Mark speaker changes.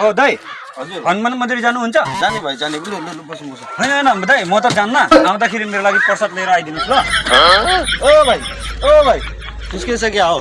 Speaker 1: ओ दाई
Speaker 2: हजुर।
Speaker 1: हनुमान मन्दिर जानुहुन्छ?
Speaker 2: जाने भाइ जाने। लु लु बस्नु बस्नु
Speaker 1: होइन होइन दाई म त जान्न। आउँदाखेरि मेरो लागि प्रसाद लिएर आइदिनुहोस् ल।
Speaker 2: ओ भाइ ओ भाइ निस्किसक्यो हौ